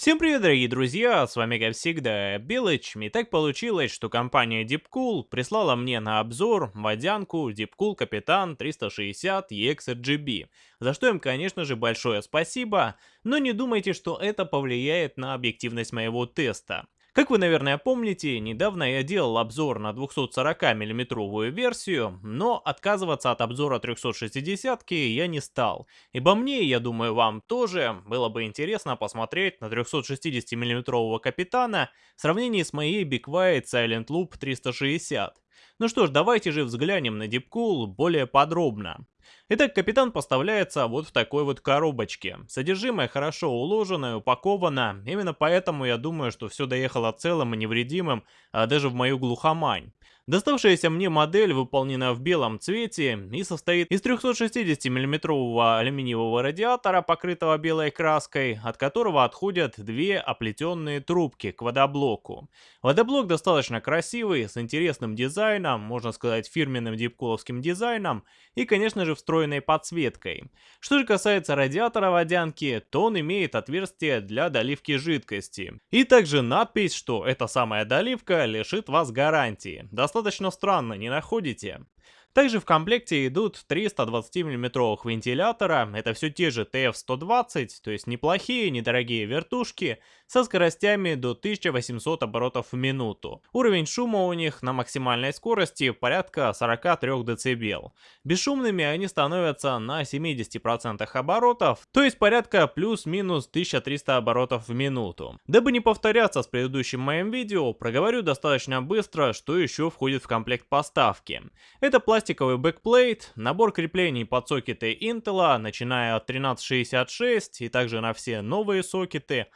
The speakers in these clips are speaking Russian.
Всем привет, дорогие друзья, с вами как всегда Белыч, и так получилось, что компания Deepcool прислала мне на обзор водянку Deepcool Капитан 360 EXRGB, за что им, конечно же, большое спасибо, но не думайте, что это повлияет на объективность моего теста. Как вы, наверное, помните, недавно я делал обзор на 240 миллиметровую версию, но отказываться от обзора 360 я не стал, ибо мне, я думаю, вам тоже было бы интересно посмотреть на 360 миллиметрового Капитана в сравнении с моей Big White Silent Loop 360. Ну что ж, давайте же взглянем на Deepcool более подробно. Итак, капитан поставляется вот в такой вот коробочке. Содержимое хорошо уложено и упаковано, именно поэтому я думаю, что все доехало целым и невредимым, а даже в мою глухомань. Доставшаяся мне модель выполнена в белом цвете и состоит из 360 миллиметрового алюминиевого радиатора, покрытого белой краской, от которого отходят две оплетенные трубки к водоблоку. Водоблок достаточно красивый, с интересным дизайном, можно сказать фирменным дипкуловским дизайном и, конечно же, встроенной подсветкой. Что же касается радиатора водянки, то он имеет отверстие для доливки жидкости. И также надпись, что эта самая доливка лишит вас гарантии. Достаточно достаточно странно, не находите? Также в комплекте идут три 120 мм вентилятора, это все те же TF-120, то есть неплохие, недорогие вертушки, со скоростями до 1800 оборотов в минуту. Уровень шума у них на максимальной скорости порядка 43 дБ. Бесшумными они становятся на 70% оборотов, то есть порядка плюс-минус 1300 оборотов в минуту. Дабы не повторяться с предыдущим моим видео, проговорю достаточно быстро, что еще входит в комплект поставки. Это пластик пластиковый backplate, набор креплений под сокеты Intel, начиная от 1366 и также на все новые сокеты,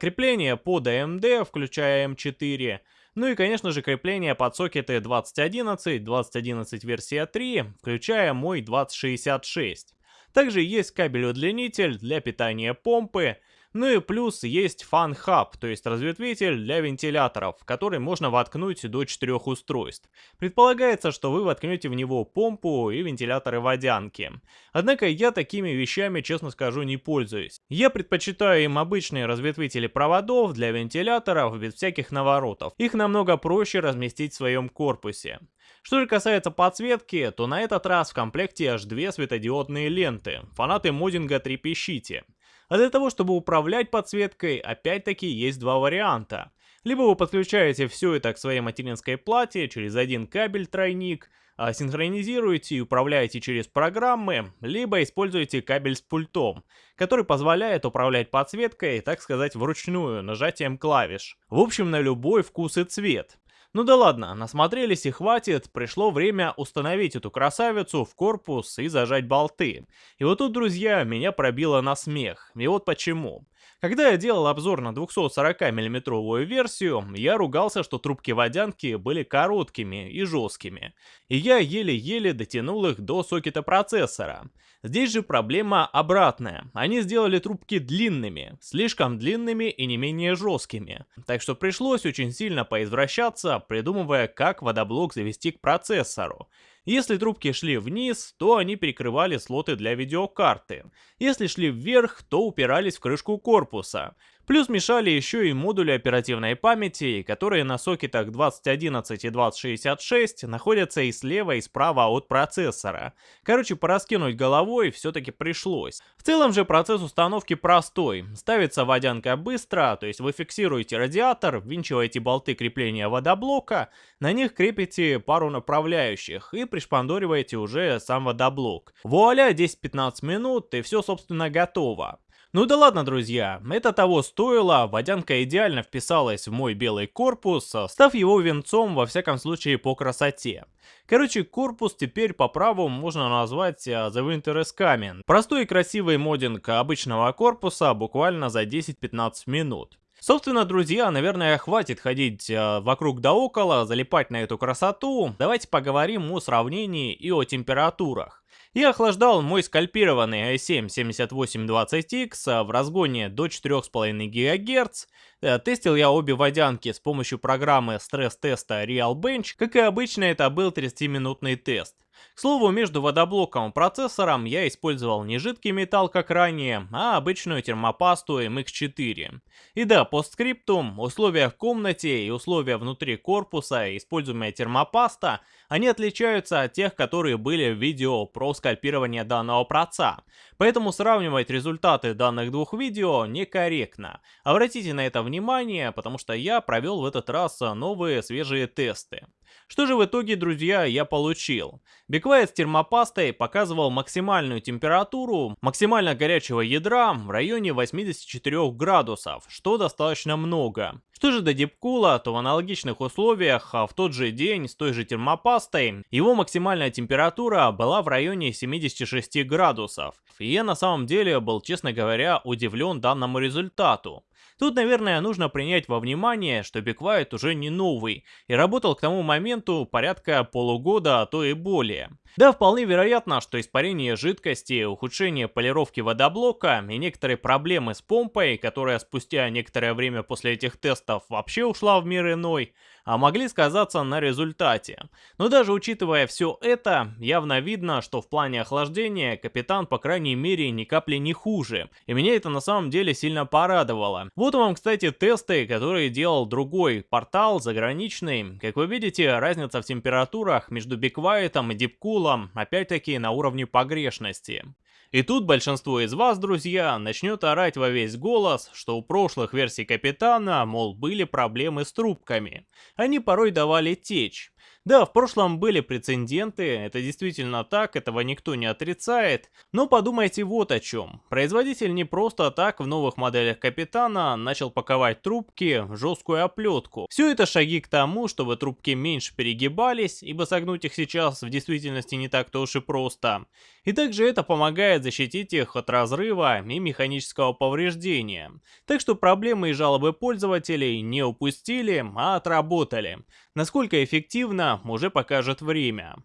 крепление под AMD, включая M4, ну и, конечно же, крепление под сокеты 2011, 2011 версия 3, включая мой 2066. Также есть кабель-удлинитель для питания помпы, ну и плюс есть Hub, то есть разветвитель для вентиляторов, в который можно воткнуть до 4 устройств. Предполагается, что вы воткнете в него помпу и вентиляторы водянки. Однако я такими вещами, честно скажу, не пользуюсь. Я предпочитаю им обычные разветвители проводов для вентиляторов без всяких наворотов. Их намного проще разместить в своем корпусе. Что же касается подсветки, то на этот раз в комплекте аж две светодиодные ленты. Фанаты моддинга трепещите. А для того, чтобы управлять подсветкой, опять-таки есть два варианта. Либо вы подключаете все это к своей материнской плате через один кабель-тройник, а синхронизируете и управляете через программы, либо используете кабель с пультом, который позволяет управлять подсветкой, так сказать, вручную, нажатием клавиш. В общем, на любой вкус и цвет. Ну да ладно, насмотрелись и хватит, пришло время установить эту красавицу в корпус и зажать болты. И вот тут, друзья, меня пробило на смех. И вот почему. Когда я делал обзор на 240 миллиметровую версию, я ругался, что трубки водянки были короткими и жесткими, и я еле-еле дотянул их до сокета процессора. Здесь же проблема обратная, они сделали трубки длинными, слишком длинными и не менее жесткими, так что пришлось очень сильно поизвращаться, придумывая, как водоблок завести к процессору. Если трубки шли вниз, то они перекрывали слоты для видеокарты. Если шли вверх, то упирались в крышку корпуса. Плюс мешали еще и модули оперативной памяти, которые на сокетах 2011 и 2066 находятся и слева, и справа от процессора. Короче, пораскинуть головой все-таки пришлось. В целом же процесс установки простой. Ставится водянка быстро, то есть вы фиксируете радиатор, ввинчиваете болты крепления водоблока, на них крепите пару направляющих и пришпандориваете уже сам водоблок. Вуаля, 10-15 минут и все собственно готово. Ну да ладно, друзья, это того стоило, водянка идеально вписалась в мой белый корпус, став его венцом во всяком случае по красоте. Короче, корпус теперь по праву можно назвать uh, The Winter Coming. Простой и красивый моддинг обычного корпуса буквально за 10-15 минут. Собственно, друзья, наверное, хватит ходить э, вокруг да около, залипать на эту красоту. Давайте поговорим о сравнении и о температурах. Я охлаждал мой скальпированный i7-7820X в разгоне до 4,5 ГГц. Э, тестил я обе водянки с помощью программы стресс-теста RealBench. Как и обычно, это был 30-минутный тест. К слову, между водоблоком и процессором я использовал не жидкий металл, как ранее, а обычную термопасту MX4. И да, по скриптум, условия в комнате и условия внутри корпуса, используемая термопаста, они отличаются от тех, которые были в видео про скальпирование данного проца. Поэтому сравнивать результаты данных двух видео некорректно. Обратите на это внимание, потому что я провел в этот раз новые свежие тесты. Что же в итоге, друзья, я получил? Биквайт с термопастой показывал максимальную температуру максимально горячего ядра в районе 84 градусов, что достаточно много. Что же до дипкула, то в аналогичных условиях а в тот же день с той же термопастой его максимальная температура была в районе 76 градусов. И я на самом деле был, честно говоря, удивлен данному результату. Тут, наверное, нужно принять во внимание, что Quiet уже не новый и работал к тому моменту порядка полугода, а то и более. Да, вполне вероятно, что испарение жидкости, ухудшение полировки водоблока и некоторые проблемы с помпой, которая спустя некоторое время после этих тестов вообще ушла в мир иной, а могли сказаться на результате. Но даже учитывая все это, явно видно, что в плане охлаждения капитан по крайней мере ни капли не хуже. И меня это на самом деле сильно порадовало. Вот вам, кстати, тесты, которые делал другой портал заграничный. Как вы видите, разница в температурах между Биквайтом и Дипкулом опять-таки на уровне погрешности. И тут большинство из вас, друзья, начнет орать во весь голос, что у прошлых версий Капитана, мол, были проблемы с трубками. Они порой давали течь. Да, в прошлом были прецеденты, это действительно так, этого никто не отрицает, но подумайте вот о чем. Производитель не просто так в новых моделях Капитана начал паковать трубки в жесткую оплетку. Все это шаги к тому, чтобы трубки меньше перегибались, ибо согнуть их сейчас в действительности не так-то уж и просто. И также это помогает защитить их от разрыва и механического повреждения. Так что проблемы и жалобы пользователей не упустили, а отработали. Насколько эффективно, уже покажет время.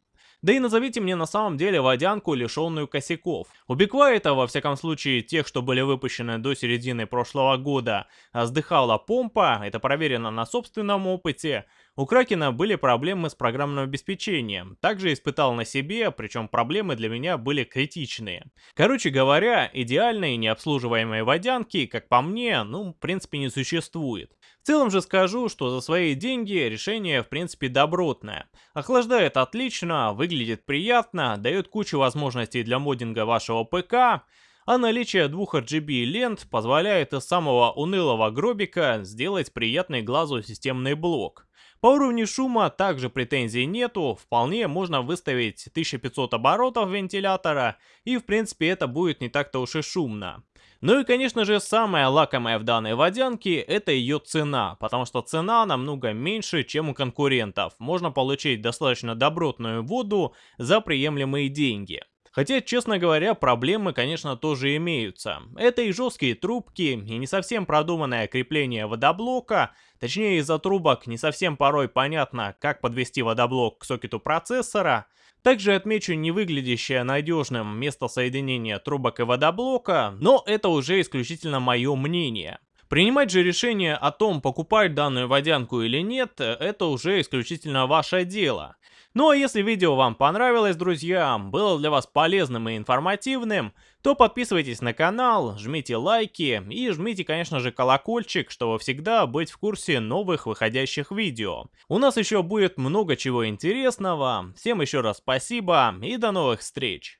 Да и назовите мне на самом деле водянку, лишенную косяков. У Биквайта, во всяком случае, тех, что были выпущены до середины прошлого года, сдыхала помпа, это проверено на собственном опыте, у Кракена были проблемы с программным обеспечением. Также испытал на себе, причем проблемы для меня были критичные. Короче говоря, идеальной необслуживаемой водянки, как по мне, ну, в принципе не существует. В целом же скажу, что за свои деньги решение в принципе добротное. Охлаждает отлично, выглядит приятно, дает кучу возможностей для моддинга вашего ПК, а наличие двух RGB лент позволяет из самого унылого гробика сделать приятный глазу системный блок. По уровню шума также претензий нету, вполне можно выставить 1500 оборотов вентилятора, и в принципе это будет не так-то уж и шумно. Ну и конечно же самое лакомое в данной водянке это ее цена, потому что цена намного меньше, чем у конкурентов. Можно получить достаточно добротную воду за приемлемые деньги. Хотя, честно говоря, проблемы, конечно, тоже имеются. Это и жесткие трубки, и не совсем продуманное крепление водоблока, точнее из-за трубок не совсем порой понятно, как подвести водоблок к сокету процессора. Также отмечу не выглядящее надежным место соединения трубок и водоблока, но это уже исключительно мое мнение. Принимать же решение о том, покупать данную водянку или нет, это уже исключительно ваше дело. Ну а если видео вам понравилось, друзья, было для вас полезным и информативным, то подписывайтесь на канал, жмите лайки и жмите, конечно же, колокольчик, чтобы всегда быть в курсе новых выходящих видео. У нас еще будет много чего интересного. Всем еще раз спасибо и до новых встреч!